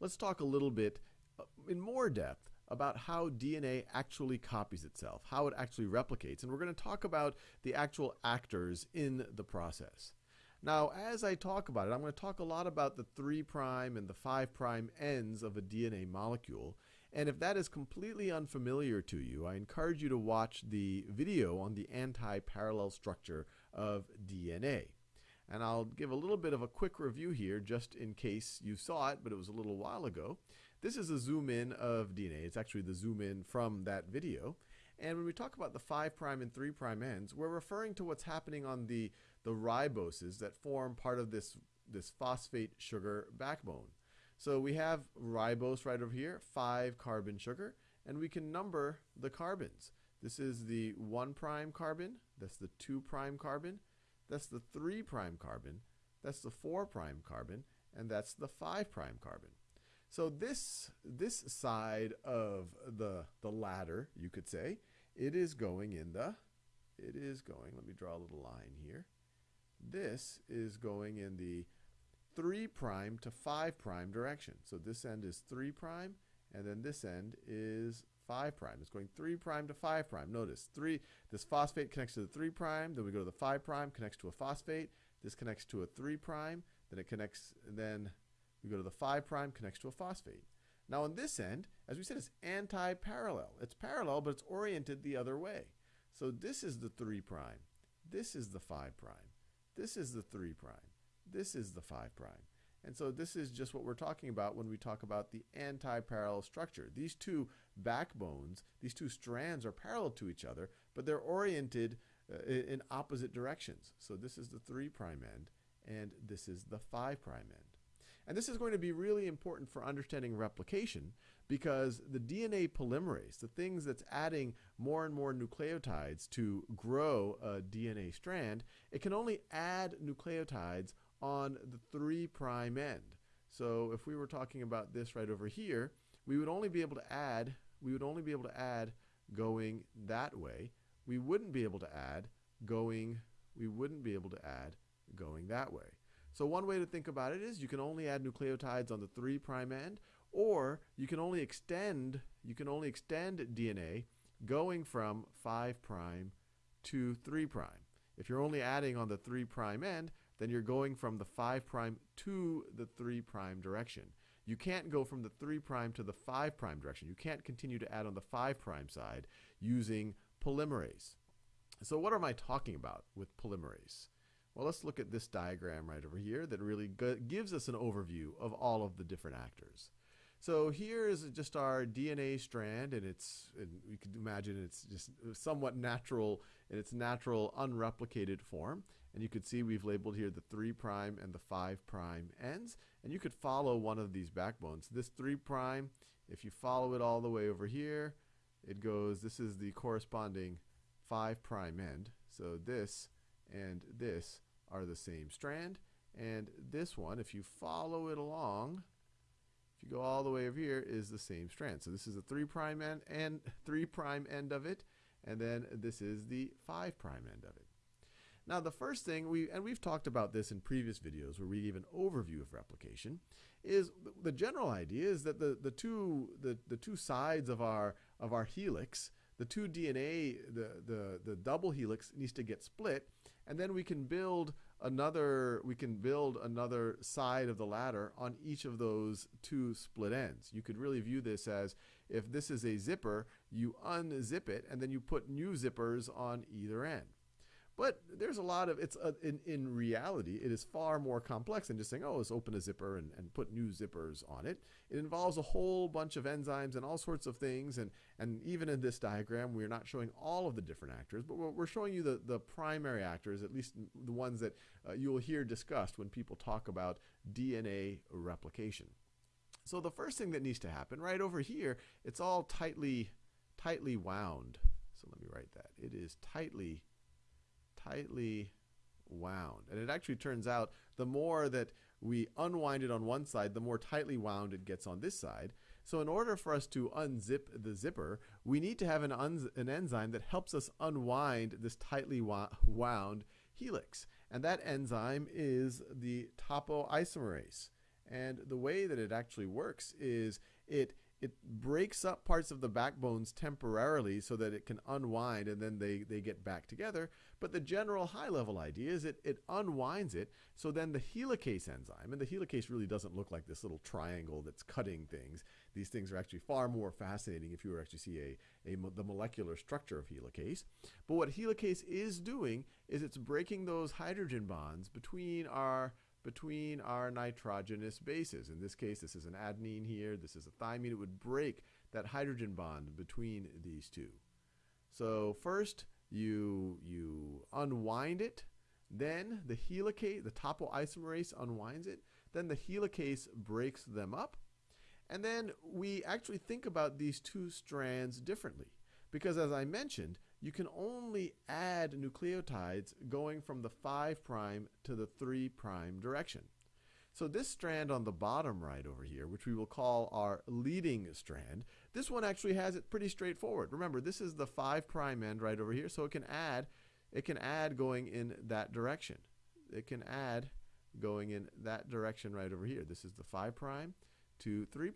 let's talk a little bit uh, in more depth about how DNA actually copies itself, how it actually replicates, and we're going to talk about the actual actors in the process. Now, as I talk about it, I'm going to talk a lot about the 3' and the 5' ends of a DNA molecule. And if that is completely unfamiliar to you, I encourage you to watch the video on the anti-parallel structure of DNA. And I'll give a little bit of a quick review here just in case you saw it, but it was a little while ago. This is a zoom in of DNA. It's actually the zoom in from that video. And when we talk about the 5' and 3' ends, we're referring to what's happening on the, the riboses that form part of this, this phosphate sugar backbone. So we have ribose right over here, 5 carbon sugar, and we can number the carbons. This is the 1' prime carbon, that's the 2' carbon, that's the 3' prime carbon, that's the 4' prime carbon, and that's the 5' prime carbon. So this, this side of the, the ladder, you could say, it is going in the, it is going, let me draw a little line here. This is going in the 3 prime to 5 prime direction. So this end is 3 prime, and then this end is 5 prime. It's going 3 prime to 5 prime. Notice, 3, this phosphate connects to the 3 prime, then we go to the 5 prime, connects to a phosphate. This connects to a 3 prime, then it connects, then we go to the 5 prime, connects to a phosphate. Now on this end, as we said, it's anti-parallel. It's parallel, but it's oriented the other way. So this is the 3 prime. This is the 5 prime. This is the 3 prime. This is the 5 prime. And so this is just what we're talking about when we talk about the anti-parallel structure. These two backbones, these two strands are parallel to each other, but they're oriented uh, in opposite directions. So this is the 3 prime end, and this is the 5 prime end. And this is going to be really important for understanding replication because the DNA polymerase, the things that's adding more and more nucleotides to grow a DNA strand, it can only add nucleotides on the 3' prime end. So if we were talking about this right over here, we would only be able to add, we would only be able to add going that way. We wouldn't be able to add going, we wouldn't be able to add going that way. So one way to think about it is you can only add nucleotides on the 3' prime end, or you can only extend you can only extend DNA going from 5' prime to 3'. prime. If you're only adding on the 3' prime end, then you're going from the 5' prime to the 3' prime direction. You can't go from the 3' prime to the 5' prime direction. You can't continue to add on the 5' prime side using polymerase. So what am I talking about with polymerase? Well, let's look at this diagram right over here that really gives us an overview of all of the different actors. So here is just our DNA strand, and it's and we could imagine it's just somewhat natural in its natural unreplicated form. And you could see we've labeled here the 3' prime and the 5' prime ends. And you could follow one of these backbones. This 3', prime, if you follow it all the way over here, it goes, this is the corresponding 5' prime end. So this and this are the same strand. And this one, if you follow it along, if you go all the way over here, is the same strand. So this is the 3 prime end and 3 prime end of it, and then this is the 5 prime end of it. Now the first thing we and we've talked about this in previous videos where we gave an overview of replication is the general idea is that the the two the, the two sides of our of our helix the two DNA the the the double helix needs to get split and then we can build another we can build another side of the ladder on each of those two split ends. You could really view this as if this is a zipper, you unzip it and then you put new zippers on either end. But there's a lot of, it's a, in, in reality, it is far more complex than just saying, oh, let's open a zipper and, and put new zippers on it. It involves a whole bunch of enzymes and all sorts of things. And, and even in this diagram, we're not showing all of the different actors, but we're, we're showing you the, the primary actors, at least the ones that uh, you will hear discussed when people talk about DNA replication. So the first thing that needs to happen right over here, it's all tightly, tightly wound. So let me write that. It is tightly tightly wound. And it actually turns out the more that we unwind it on one side, the more tightly wound it gets on this side. So in order for us to unzip the zipper, we need to have an, an enzyme that helps us unwind this tightly wound helix. And that enzyme is the topoisomerase. And the way that it actually works is it it breaks up parts of the backbones temporarily so that it can unwind and then they, they get back together. But the general high level idea is it, it unwinds it so then the helicase enzyme, and the helicase really doesn't look like this little triangle that's cutting things. These things are actually far more fascinating if you were actually see a, a the molecular structure of helicase. But what helicase is doing is it's breaking those hydrogen bonds between our between our nitrogenous bases. In this case, this is an adenine here, this is a thymine. It would break that hydrogen bond between these two. So first, you, you unwind it, then the helicase, the topoisomerase unwinds it, then the helicase breaks them up, and then we actually think about these two strands differently. Because as I mentioned, you can only add nucleotides going from the 5' to the 3' direction. So this strand on the bottom right over here, which we will call our leading strand, this one actually has it pretty straightforward. Remember, this is the 5' end right over here, so it can add it can add going in that direction. It can add going in that direction right over here. This is the 5' to 3'.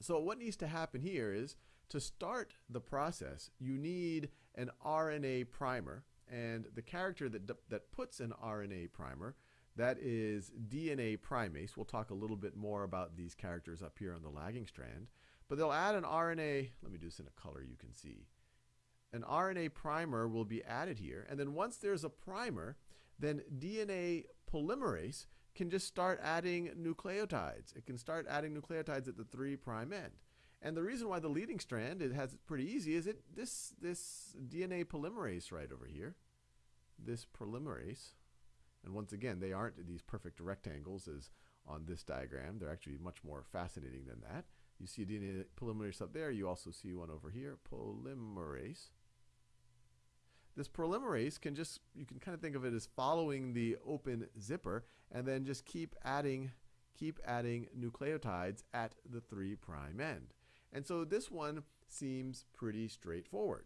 So what needs to happen here is to start the process, you need an RNA primer, and the character that, that puts an RNA primer, that is DNA primase. We'll talk a little bit more about these characters up here on the lagging strand. But they'll add an RNA, let me do this in a color you can see. An RNA primer will be added here, and then once there's a primer, then DNA polymerase can just start adding nucleotides. It can start adding nucleotides at the 3' prime end. And the reason why the leading strand it has it pretty easy is it this this DNA polymerase right over here, this polymerase, and once again they aren't these perfect rectangles as on this diagram. They're actually much more fascinating than that. You see a DNA polymerase up there. You also see one over here, polymerase. This polymerase can just, you can kind of think of it as following the open zipper and then just keep adding, keep adding nucleotides at the 3' end. And so this one seems pretty straightforward.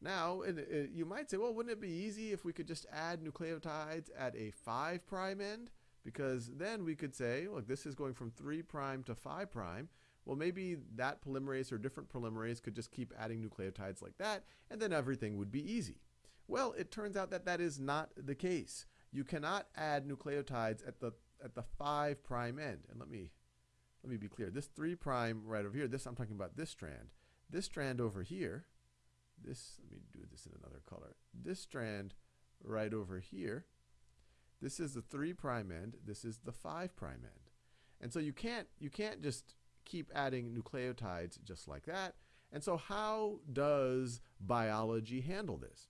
Now, uh, you might say, well, wouldn't it be easy if we could just add nucleotides at a 5' prime end? Because then we could say, look, this is going from 3' prime to 5'. prime. Well, maybe that polymerase or different polymerase could just keep adding nucleotides like that, and then everything would be easy. Well, it turns out that that is not the case. You cannot add nucleotides at the at the 5' prime end. And let me let me be clear. This 3 prime right over here, this I'm talking about this strand. This strand over here, this, let me do this in another color. This strand right over here, this is the 3 prime end, this is the 5 prime end. And so you can't, you can't just keep adding nucleotides just like that. And so how does biology handle this?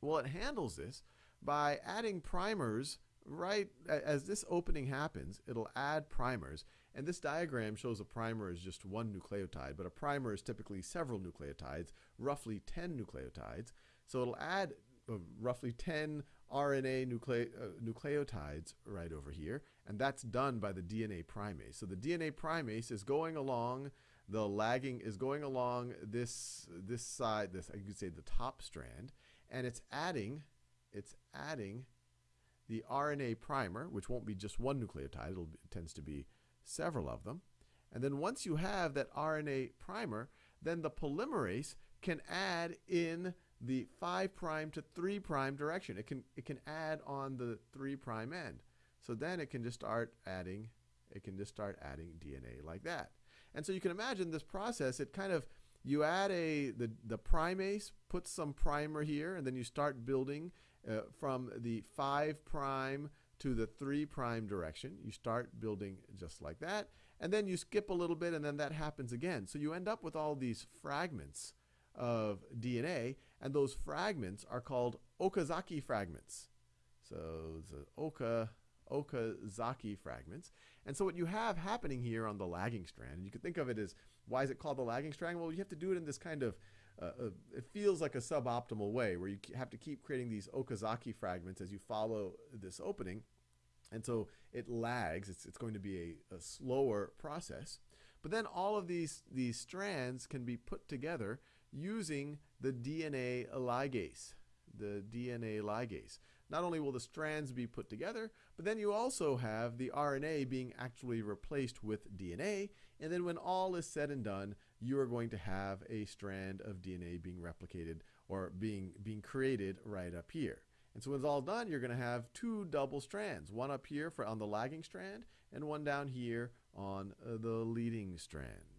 Well, it handles this by adding primers right as this opening happens, it'll add primers and this diagram shows a primer is just one nucleotide, but a primer is typically several nucleotides, roughly 10 nucleotides. So it'll add uh, roughly 10 RNA nucle uh, nucleotides right over here, and that's done by the DNA primase. So the DNA primase is going along the lagging is going along this this side, this I could say the top strand, and it's adding it's adding the RNA primer, which won't be just one nucleotide, be, it tends to be several of them. And then once you have that RNA primer, then the polymerase can add in the 5 prime to 3 prime direction. It can it can add on the 3 prime end. So then it can just start adding it can just start adding DNA like that. And so you can imagine this process it kind of you add a the the primase puts some primer here and then you start building uh, from the 5 prime to the 3 prime direction. You start building just like that. And then you skip a little bit and then that happens again. So you end up with all these fragments of DNA and those fragments are called Okazaki fragments. So the Oka Okazaki fragments. And so what you have happening here on the lagging strand, and you could think of it as why is it called the lagging strand? Well, you have to do it in this kind of uh, uh, it feels like a suboptimal way where you have to keep creating these Okazaki fragments as you follow this opening. And so it lags. It's, it's going to be a, a slower process. But then all of these, these strands can be put together using the DNA ligase. The DNA ligase. Not only will the strands be put together, but then you also have the RNA being actually replaced with DNA. And then when all is said and done, you are going to have a strand of DNA being replicated or being, being created right up here. And so when it's all done, you're going to have two double strands, one up here for on the lagging strand and one down here on uh, the leading strand.